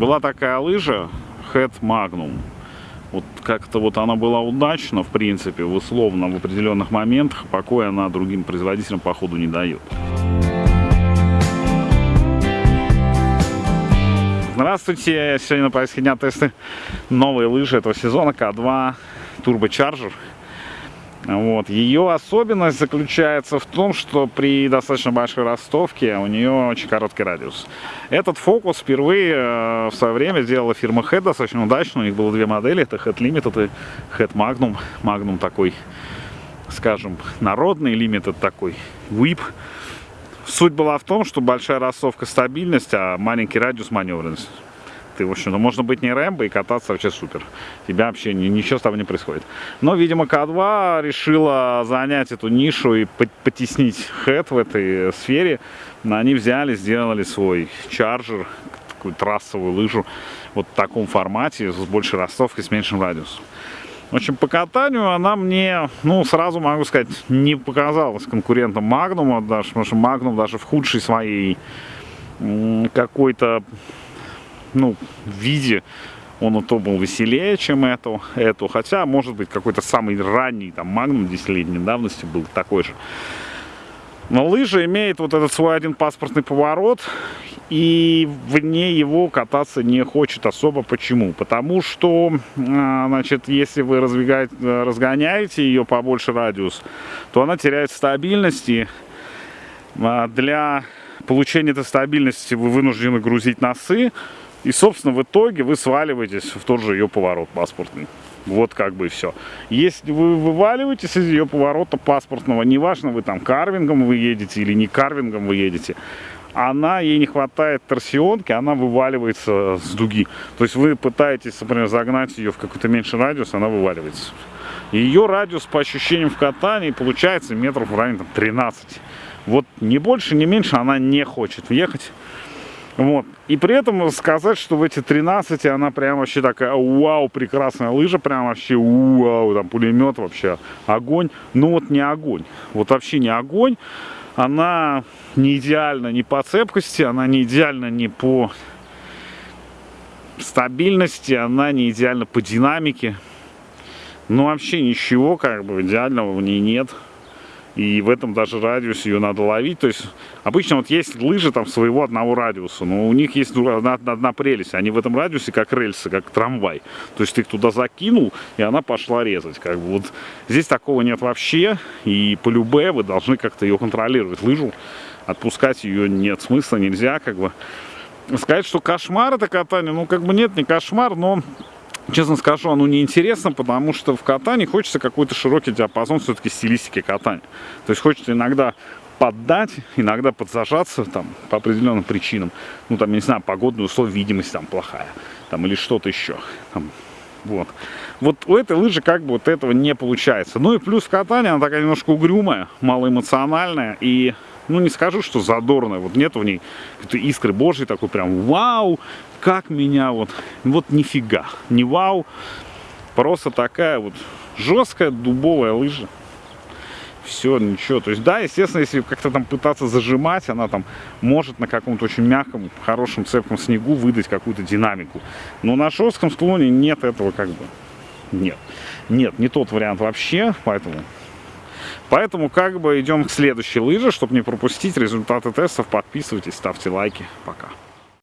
Была такая лыжа Head Magnum. Вот как-то вот она была удачна, в принципе, в условно, в определенных моментах, покоя она другим производителям, походу, не дает. Здравствуйте, сегодня на повестке дня тесты новые лыжи этого сезона К2 Turbo Charger. Вот. Ее особенность заключается в том, что при достаточно большой ростовке у нее очень короткий радиус. Этот фокус впервые э, в свое время сделала фирма Head достаточно удачно. У них было две модели, это Head Limited и Head Magnum. Magnum такой, скажем, народный, Limited такой, whip. Суть была в том, что большая ростовка стабильность, а маленький радиус маневренность ты, в общем-то, можно быть не Рэмбо и кататься вообще супер. Тебя вообще ничего с тобой не происходит. Но, видимо, К2 решила занять эту нишу и потеснить Head в этой сфере. Они взяли, сделали свой Charger, такую трассовую лыжу, вот в таком формате, с большей ростовкой, с меньшим радиусом. В общем, по катанию она мне, ну, сразу могу сказать, не показалась конкурентом Магнума, даже, потому что Магнум даже в худшей своей какой-то ну, виде он то был веселее, чем эту, эту. Хотя, может быть, какой-то самый ранний, там, Магнум десятилетней давности был такой же. Но лыжа имеет вот этот свой один паспортный поворот, и вне его кататься не хочет особо. Почему? Потому что, а, значит, если вы разгоняете ее побольше радиус, то она теряет стабильности. А, для получения этой стабильности вы вынуждены грузить носы, и, собственно, в итоге вы сваливаетесь в тот же ее поворот паспортный. Вот как бы и все. Если вы вываливаетесь из ее поворота паспортного, неважно, вы там карвингом вы едете или не карвингом вы едете, она, ей не хватает торсионки, она вываливается с дуги. То есть вы пытаетесь, например, загнать ее в какой-то меньший радиус, она вываливается. Ее радиус по ощущениям в катании получается метров в районе там, 13. Вот не больше, не меньше она не хочет въехать. Вот. И при этом сказать, что в эти 13 она прям вообще такая, вау, прекрасная лыжа, прям вообще, вау, там пулемет вообще, огонь. Ну вот не огонь, вот вообще не огонь. Она не идеальна ни по цепкости, она не идеальна ни по стабильности, она не идеальна по динамике. Ну вообще ничего как бы идеального в ней нет и в этом даже радиусе ее надо ловить. То есть обычно вот есть лыжи там своего одного радиуса, но у них есть одна, одна прелесть. Они в этом радиусе как рельсы, как трамвай. То есть ты их туда закинул, и она пошла резать. Как бы вот здесь такого нет вообще, и по любе вы должны как-то ее контролировать. Лыжу отпускать ее нет смысла, нельзя как бы. Сказать, что кошмар это катание, ну как бы нет, не кошмар, но Честно скажу, оно неинтересно, потому что в катании хочется какой-то широкий диапазон все-таки стилистики катания. То есть хочется иногда поддать, иногда подзажаться там по определенным причинам. Ну там, я не знаю, погодные условия, видимость там плохая, там или что-то еще. Там, вот. Вот у этой лыжи как бы вот этого не получается. Ну и плюс в катании она такая немножко угрюмая, малоэмоциональная и ну не скажу, что задорная, вот нет в ней искры божьей, такой прям вау, как меня вот, вот нифига, не вау, просто такая вот жесткая дубовая лыжа. Все, ничего. То есть, да, естественно, если как-то там пытаться зажимать, она там может на каком-то очень мягком, хорошем, цепком снегу выдать какую-то динамику. Но на жестком склоне нет этого как бы. Нет. Нет, не тот вариант вообще, поэтому... Поэтому как бы идем к следующей лыже, чтобы не пропустить результаты тестов. Подписывайтесь, ставьте лайки. Пока.